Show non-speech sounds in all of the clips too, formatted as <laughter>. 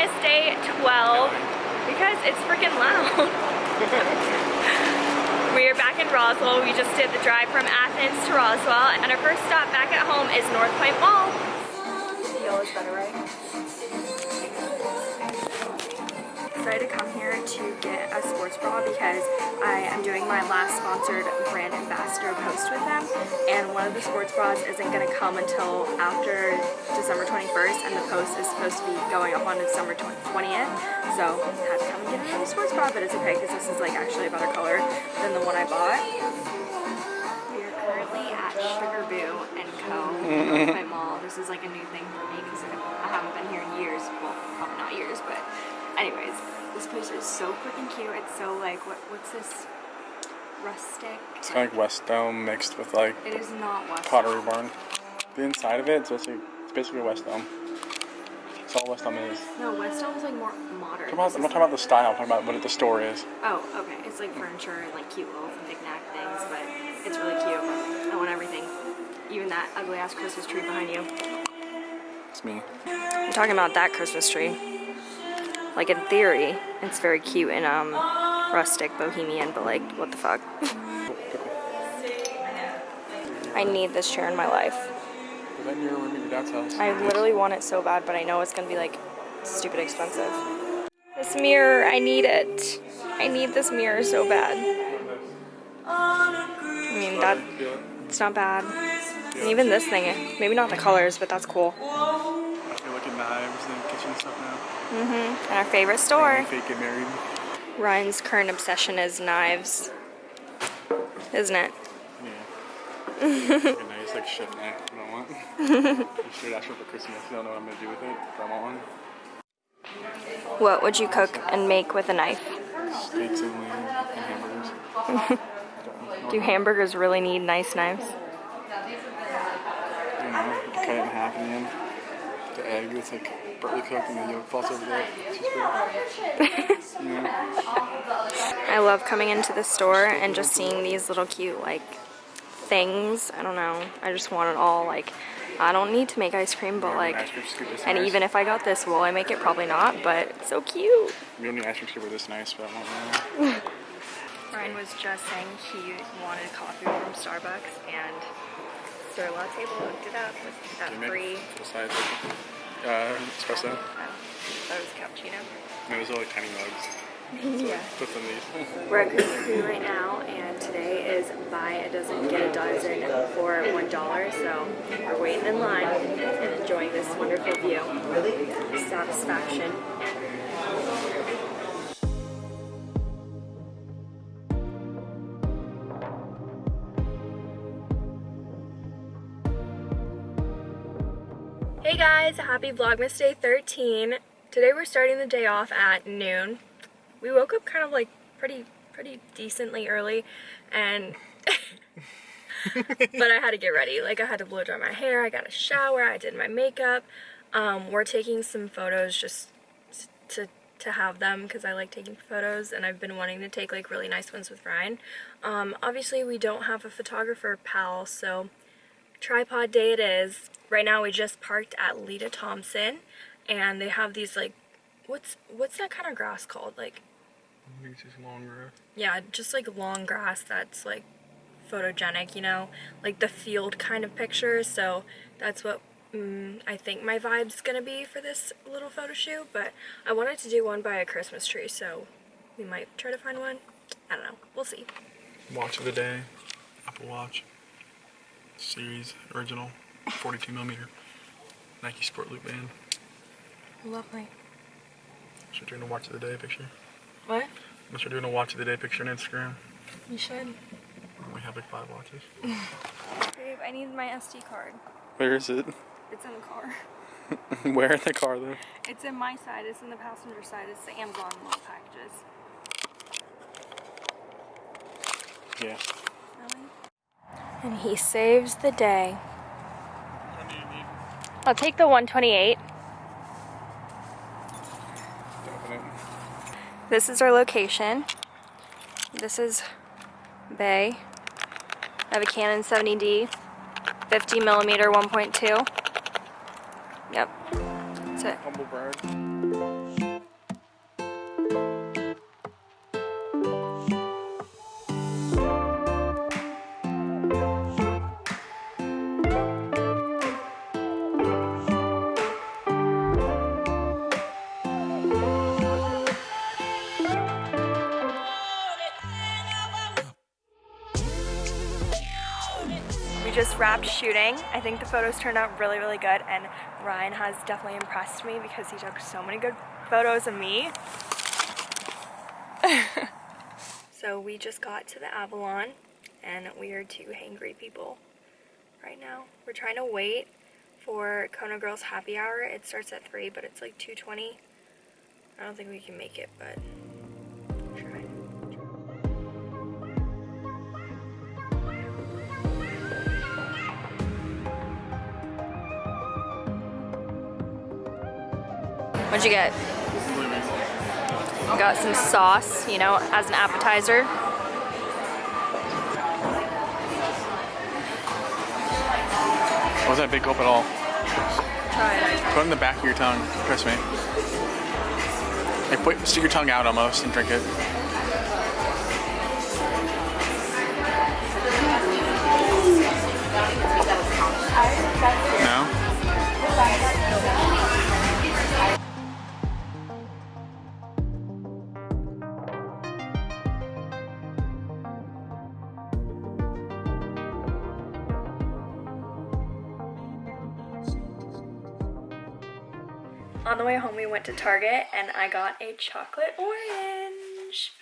Vlogmas Day 12 because it's freaking loud. <laughs> we are back in Roswell. We just did the drive from Athens to Roswell and our first stop back at home is North Point Mall. Yellow's better, right? Decided to come here to get a sports bra because I am doing my last sponsored brand ambassador post with them and one of the sports bras isn't going to come until after December 21st and the post is supposed to be going up on December 20th so I had to come and get another sports bra but it's okay because this is like actually a better color than the one I bought. We are currently at Sugar Boo and Co. Mm-hmm. in my mall. This is like a new thing for me because I haven't been here in years. Well, probably not years, but anyways, this place is so freaking cute. It's so like, what what's this? Rustic. It's kind of like West Elm mixed with like It is not West. Pottery Barn. The inside of it, it's basically, it's basically West Elm. It's all West Elm is. No, West Elm is like more modern. I'm not, I'm not talking about the style, I'm talking about what the store is. Oh, okay. It's like furniture and like cute little knick-knack things, but it's really cute. I want everything. Even that ugly ass Christmas tree behind you. It's me. I'm talking about that Christmas tree. Like in theory, it's very cute and um rustic, bohemian, but like what the fuck? <laughs> I need this chair in my life. Was that in room at your dad's house? I literally want it so bad, but I know it's gonna be like stupid expensive. This mirror, I need it. I need this mirror so bad. I mean, that it's not bad. And even this thing, maybe not the colors, but that's cool. You're looking knives and kitchen stuff now. Mm-hmm. And our favorite store. Ryan's current obsession is knives. Isn't it? Yeah. <laughs> like a nice like chef knife. I don't want. you should ask her for Christmas. You don't know what I'm gonna do with it. If I want one. What would you cook and make with a knife? Steaks and lamb and hamburgers. <laughs> Do hamburgers really need nice knives? You know, cut it in half in the end. The egg that's like partly cooked and the yolk falls over there. It's just good. you know? I love coming into the store and just seeing these little cute like things. I don't know. I just want it all. Like, I don't need to make ice cream, but like, Ice cream scoop this and even if I got this, will I make it? Probably not, but it's so cute. We don't need ice cream scoop this nice, but I want one. <laughs> Ryan was just saying he wanted coffee from Starbucks and Sir Latte looked it up with that Can you free. Make full size uh, espresso? Oh, that was cappuccino. It was all like tiny mugs. <laughs> yeah. Put some these. We're at Krispy right now, and today is buy a dozen, get a dozen for $1. So we're waiting in line and enjoying this wonderful view. Really satisfaction. Hey guys, happy Vlogmas Day 13. Today we're starting the day off at noon. We woke up kind of like pretty pretty decently early and <laughs> but I had to get ready. Like I had to blow dry my hair, I got a shower, I did my makeup. Um, we're taking some photos just to to have them because I like taking photos and I've been wanting to take like really nice ones with Ryan. Um, obviously we don't have a photographer pal so tripod day it is. Right now we just parked at Leita Thompson and they have these like what's what's that kind of grass called? Like It's just long grass. yeah, just like long grass that's like photogenic, you know, like the field kind of pictures. So that's what mm, I think my vibe's gonna be for this little photo shoot. But I wanted to do one by a Christmas tree, so we might try to find one. I don't know. We'll see. Watch of the day. Apple Watch. Series original. 42 millimeter. Nike Sport Loop band. Lovely. Should doing a watch of the day picture. What? Unless you're doing a watch of the day picture on Instagram. You should. We have like five watches. <laughs> Babe, I need my SD card. Where is it? It's in the car. <laughs> Where in the car though? It's in my side. It's in the passenger side. It's the Amazon little packages. Yeah. And he saves the day. I'll take the 128. to open it? This is our location. This is Bay. I have a Canon 70D, 50 millimeter 1.2. Yep, that's it. Humble. Shooting. I think the photos turned out really, really good and Ryan has definitely impressed me because he took so many good photos of me. <laughs> so we just got to the Avalon and we are two hangry people right now. We're trying to wait for Kona Grill's happy hour. It starts at 3 but it's like 2.20. I don't think we can make it but What'd you get? Got some sauce, you know, as an appetizer. Wasn't that big gulp at all. Try it. Put it in the back of your tongue. Trust me. Like, put, stick your tongue out almost and drink it. On the way home, we went to Target and I got a chocolate orange.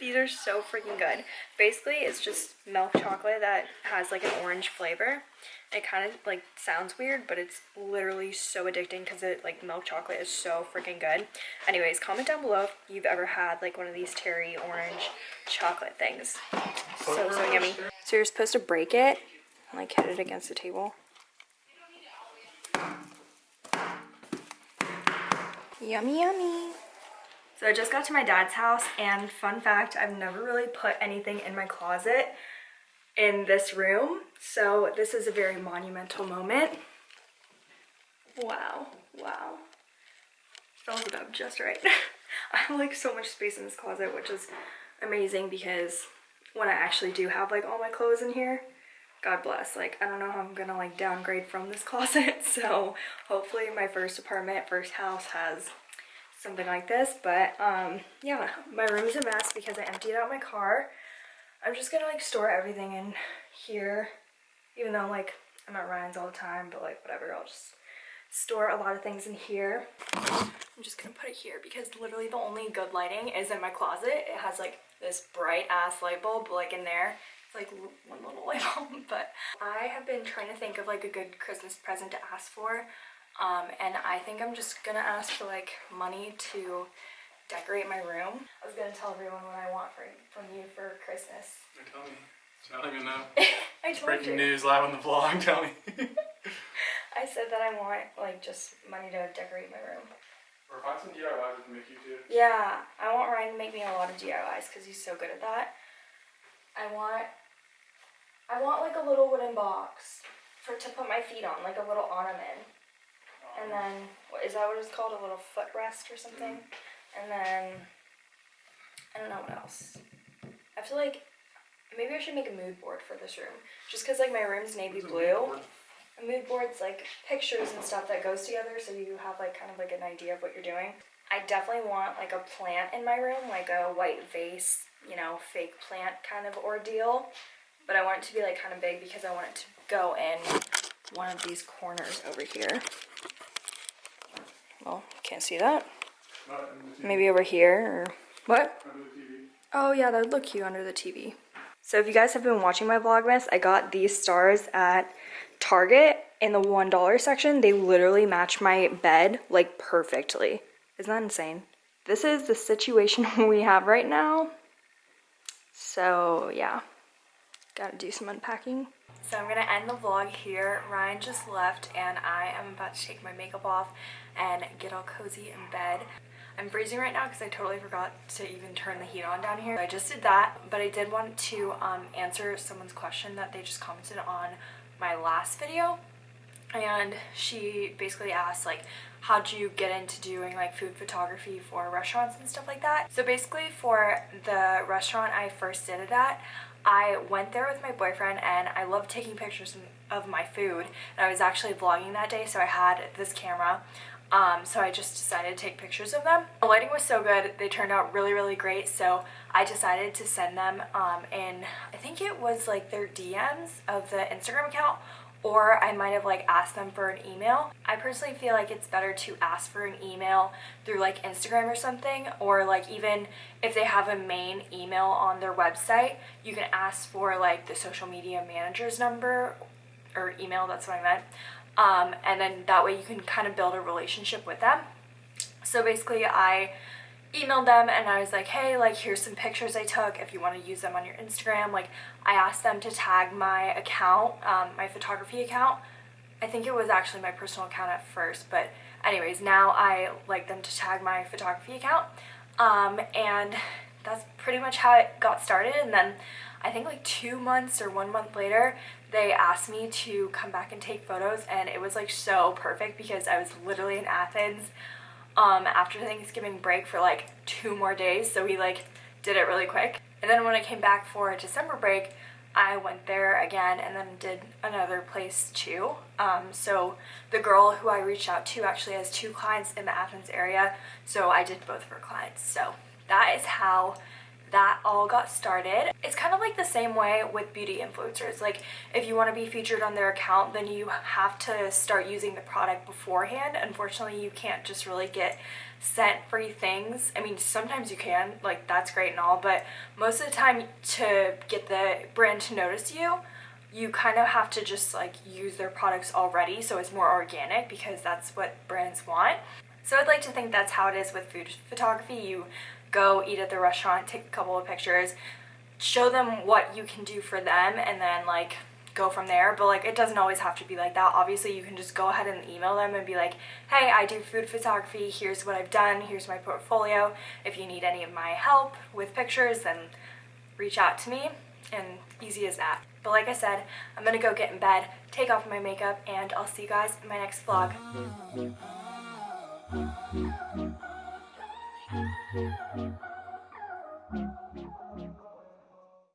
These are so freaking good. Basically, it's just milk chocolate that has like an orange flavor. It kind of like sounds weird, but it's literally so addicting because it like milk chocolate is so freaking good. Anyways, comment down below if you've ever had like one of these Terry orange chocolate things. So, so yummy. So you're supposed to break it and like hit it against the table. Yummy, yummy. So I just got to my dad's house and fun fact, I've never really put anything in my closet in this room. So this is a very monumental moment. Wow, wow. Fills it up just right. <laughs> I have like so much space in this closet, which is amazing because when I actually do have like all my clothes in here, God bless. Like, I don't know how I'm gonna like downgrade from this <laughs> closet. So hopefully my first apartment, first house has something like this. But um, yeah, my room's a mess because I emptied out my car. I'm just gonna like store everything in here, even though like I'm at Ryan's all the time, but like whatever, I'll just store a lot of things in here. I'm just gonna put it here because literally the only good lighting is in my closet. It has like this bright ass light bulb like in there like one little <laughs> light bulb but I have been trying to think of like a good Christmas present to ask for um, and I think I'm just gonna ask for like money to decorate my room. I was gonna tell everyone what I want for, from you for Christmas. Tell me. <laughs> I don't even know. I told Breaking you. news live on the vlog. Tell me. <laughs> I said that I want like just money to decorate my room. or find some DIYs we can make you too. Yeah, I want Ryan to make me a lot of DIYs because he's so good at that. I want, I want like a little wooden box for to put my feet on, like a little ornament. And then, what is that what it's called? A little footrest or something? And then, I don't know what else. I feel like maybe I should make a mood board for this room. Just because like my room's navy blue. A mood board's like pictures and stuff that goes together so you have like kind of like an idea of what you're doing. I definitely want like a plant in my room, like a white vase, you know, fake plant kind of ordeal. But I want it to be like kind of big because I want it to go in one of these corners over here. Well, can't see that. Maybe over here or what? Oh yeah, that would look cute under the TV. So if you guys have been watching my Vlogmas, I got these stars at Target in the $1 section. They literally match my bed like perfectly. Isn't that insane? This is the situation <laughs> we have right now. So yeah, gotta do some unpacking. So I'm gonna end the vlog here. Ryan just left and I am about to take my makeup off and get all cozy in bed. I'm freezing right now because I totally forgot to even turn the heat on down here. I just did that, but I did want to um, answer someone's question that they just commented on my last video. And she basically asked like, how do you get into doing like food photography for restaurants and stuff like that? So basically for the restaurant I first did it at, I went there with my boyfriend and I love taking pictures of my food and I was actually vlogging that day so I had this camera Um, so I just decided to take pictures of them. The lighting was so good, they turned out really, really great. So I decided to send them um, in, I think it was like their DMs of the Instagram account or I might have like asked them for an email. I personally feel like it's better to ask for an email through like Instagram or something or like even if they have a main email on their website, you can ask for like the social media manager's number or email, that's what I meant. Um, and then that way you can kind of build a relationship with them. So basically I emailed them and I was like, hey, like here's some pictures I took if you want to use them on your Instagram. Like I asked them to tag my account, um, my photography account. I think it was actually my personal account at first, but anyways, now I like them to tag my photography account. Um, and that's pretty much how it got started. And then I think like two months or one month later, they asked me to come back and take photos and it was like so perfect because I was literally in Athens um, after Thanksgiving break for like two more days so we like did it really quick. And then when I came back for December break I went there again and then did another place too. Um, so the girl who I reached out to actually has two clients in the Athens area so I did both of her clients. So that is how that all got started. It's kind of like the same way with beauty influencers. Like if you want to be featured on their account, then you have to start using the product beforehand. Unfortunately, you can't just really get sent free things. I mean, sometimes you can, like that's great and all, but most of the time to get the brand to notice you, you kind of have to just like use their products already so it's more organic because that's what brands want. So I'd like to think that's how it is with food photography. You go eat at the restaurant, take a couple of pictures, show them what you can do for them, and then like go from there but like it doesn't always have to be like that obviously you can just go ahead and email them and be like hey I do food photography here's what I've done here's my portfolio if you need any of my help with pictures then reach out to me and easy as that but like I said I'm gonna go get in bed take off my makeup and I'll see you guys in my next vlog Thank you.